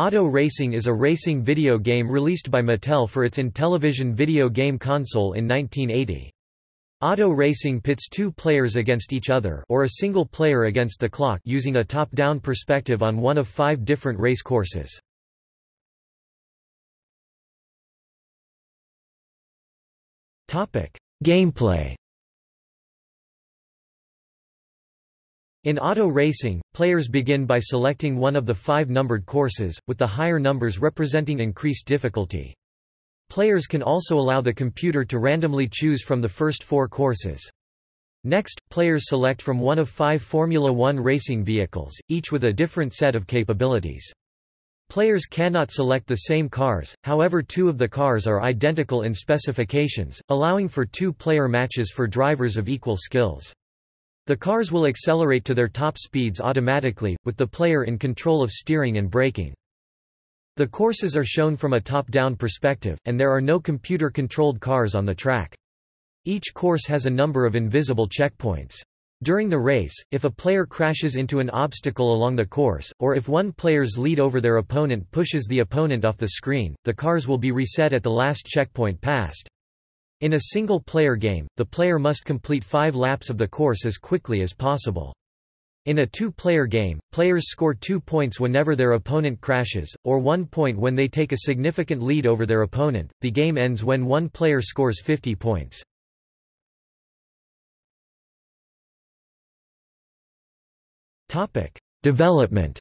Auto Racing is a racing video game released by Mattel for its Intellivision video game console in 1980. Auto Racing pits two players against each other or a single player against the clock using a top-down perspective on one of five different race courses. Gameplay In auto racing, players begin by selecting one of the five numbered courses, with the higher numbers representing increased difficulty. Players can also allow the computer to randomly choose from the first four courses. Next, players select from one of five Formula One racing vehicles, each with a different set of capabilities. Players cannot select the same cars, however two of the cars are identical in specifications, allowing for two-player matches for drivers of equal skills. The cars will accelerate to their top speeds automatically, with the player in control of steering and braking. The courses are shown from a top-down perspective, and there are no computer-controlled cars on the track. Each course has a number of invisible checkpoints. During the race, if a player crashes into an obstacle along the course, or if one player's lead over their opponent pushes the opponent off the screen, the cars will be reset at the last checkpoint passed. In a single-player game, the player must complete five laps of the course as quickly as possible. In a two-player game, players score two points whenever their opponent crashes, or one point when they take a significant lead over their opponent. The game ends when one player scores 50 points. Topic: Development.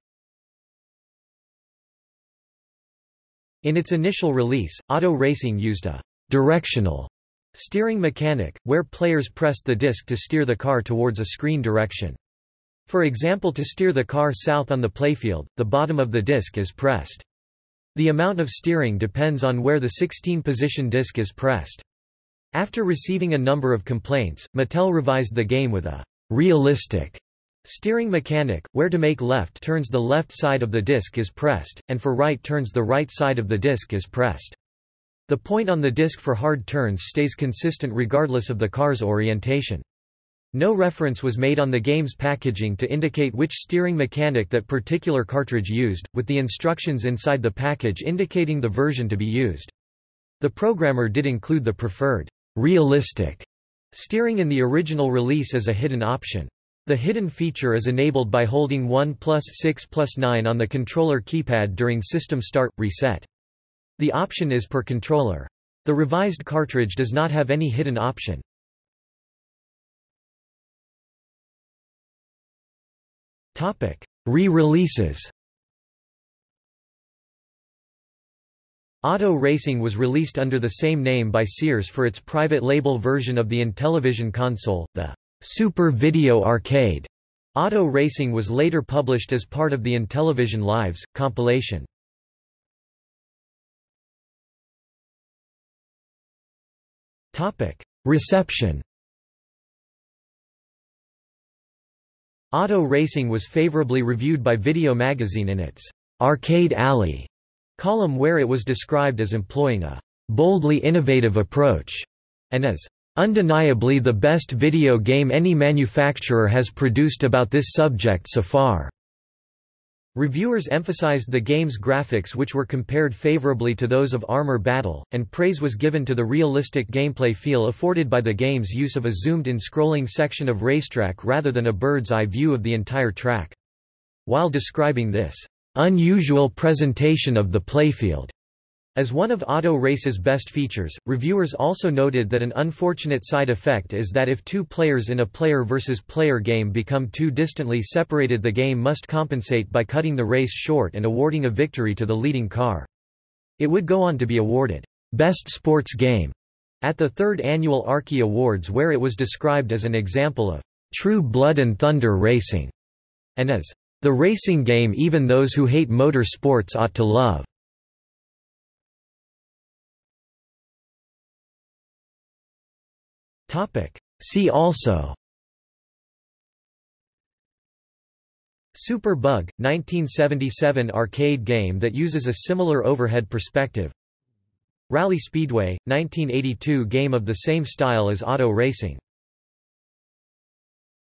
In its initial release, Auto Racing used a directional Steering mechanic, where players pressed the disc to steer the car towards a screen direction. For example to steer the car south on the playfield, the bottom of the disc is pressed. The amount of steering depends on where the 16-position disc is pressed. After receiving a number of complaints, Mattel revised the game with a realistic steering mechanic, where to make left turns the left side of the disc is pressed, and for right turns the right side of the disc is pressed. The point on the disc for hard turns stays consistent regardless of the car's orientation. No reference was made on the game's packaging to indicate which steering mechanic that particular cartridge used, with the instructions inside the package indicating the version to be used. The programmer did include the preferred, realistic steering in the original release as a hidden option. The hidden feature is enabled by holding 1 plus 6 plus 9 on the controller keypad during system start, reset. The option is per controller. The revised cartridge does not have any hidden option. Re-releases Auto Racing was released under the same name by Sears for its private label version of the Intellivision console, the Super Video Arcade. Auto Racing was later published as part of the Intellivision Lives compilation. Reception Auto Racing was favorably reviewed by Video Magazine in its Arcade Alley column where it was described as employing a boldly innovative approach and as undeniably the best video game any manufacturer has produced about this subject so far. Reviewers emphasized the game's graphics which were compared favorably to those of Armor Battle, and praise was given to the realistic gameplay feel afforded by the game's use of a zoomed-in scrolling section of racetrack rather than a bird's-eye view of the entire track. While describing this unusual presentation of the playfield as one of Auto Race's best features, reviewers also noted that an unfortunate side effect is that if two players in a player versus player game become too distantly separated the game must compensate by cutting the race short and awarding a victory to the leading car. It would go on to be awarded, "'Best Sports Game' at the third annual Arkie Awards where it was described as an example of "'true blood and thunder racing' and as "'the racing game even those who hate motor sports ought to love'. Topic. See also. Super Bug, 1977 arcade game that uses a similar overhead perspective. Rally Speedway, 1982 game of the same style as auto racing